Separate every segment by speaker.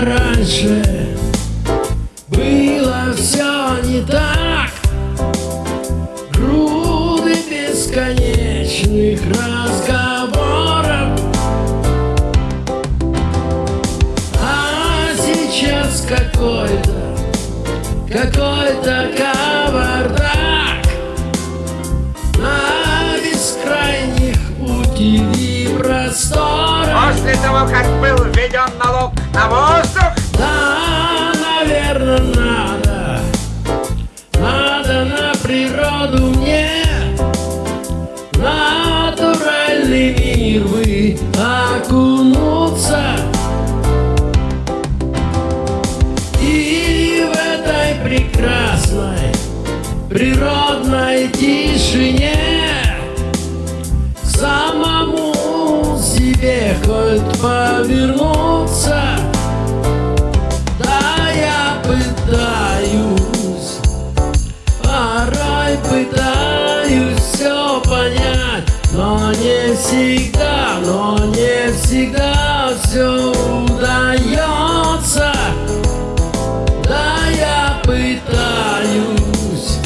Speaker 1: раньше было все не так. Груды бесконечных разговоров. А сейчас какой-то, какой-то кавардак. На бескрайних пути и просторах
Speaker 2: После того, как был введен налог на воздух,
Speaker 1: Да, наверное, надо. Надо на природу мне Натуральный мир вы окунуться пытаюсь все понять, но не всегда, но не всегда все удается. Да, я пытаюсь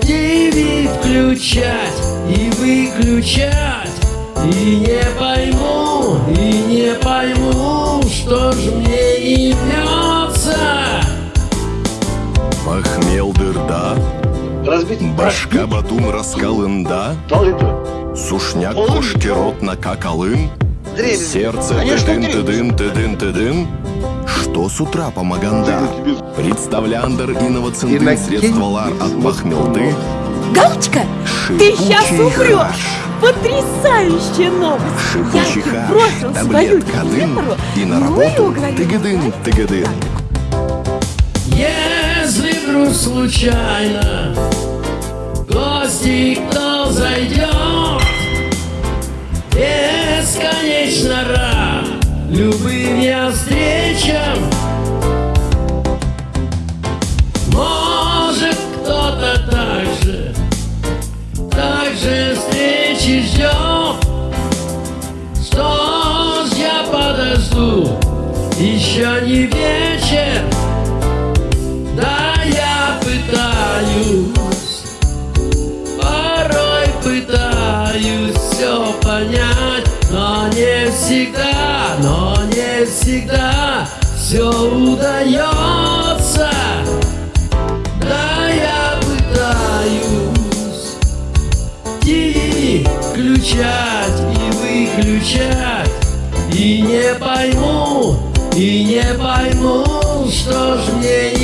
Speaker 1: ТВ включать и выключать, и не пойму, и не пойму, что ж мне
Speaker 3: башка батум раскалында, сушняк
Speaker 4: Полный.
Speaker 3: кошкерот на какалын, сердце тыдын тыдын тыдын тыдын. Что с утра помоганда? Представляндер инновацинды
Speaker 4: Иннокентий
Speaker 3: средстволар от пахмелды,
Speaker 5: Галочка, ты сейчас умрешь! Потрясающая новость!
Speaker 3: шипучий
Speaker 5: Я
Speaker 3: таблетка дым, и на
Speaker 5: ну
Speaker 3: работу. тыгадын тыгадын.
Speaker 1: Если вдруг случайно гости кто зайдет, бесконечно рад любым я встречам. Может кто-то так же, так же встречи ждет. Что ж я подожду, еще не вечер. Но не всегда все удается. Да, я пытаюсь ТВ включать и выключать, и не пойму, и не пойму, что ж мне.